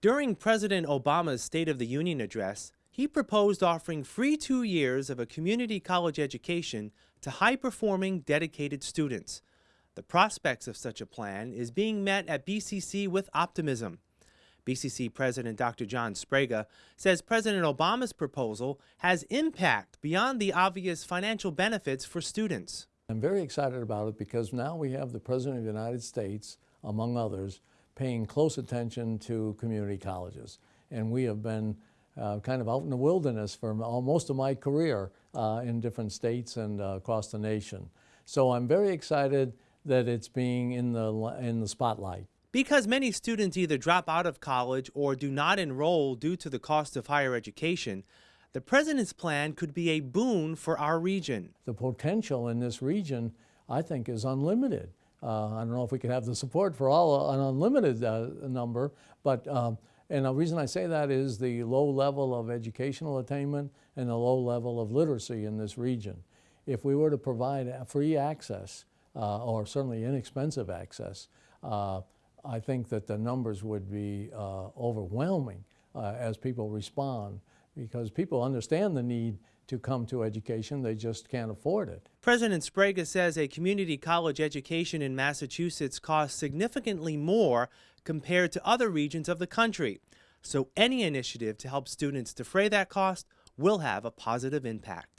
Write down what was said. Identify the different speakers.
Speaker 1: During President Obama's State of the Union address, he proposed offering free two years of a community college education to high performing, dedicated students. The prospects of such a plan is being met at BCC with optimism. BCC President Dr. John Sbrega says President Obama's proposal has impact beyond the obvious financial benefits for students.
Speaker 2: I'm very excited about it because now we have the President of the United States, among others, paying close attention to community colleges. And we have been uh, kind of out in the wilderness for most of my career uh, in different states and uh, across the nation. So I'm very excited that it's being in the, in the spotlight.
Speaker 1: Because many students either drop out of college or do not enroll due to the cost of higher education, the President's plan could be a boon for our region.
Speaker 2: The potential in this region, I think, is unlimited. Uh, I don't know if we could have the support for all an unlimited uh, number, but um, and the reason I say that is the low level of educational attainment and the low level of literacy in this region. If we were to provide free access, uh, or certainly inexpensive access, uh, I think that the numbers would be uh, overwhelming uh, as people respond because people understand the need to come to education, they just can't afford it.
Speaker 1: President Sbrega says a community college education in Massachusetts costs significantly more compared to other regions of the country. So any initiative to help students defray that cost will have a positive impact.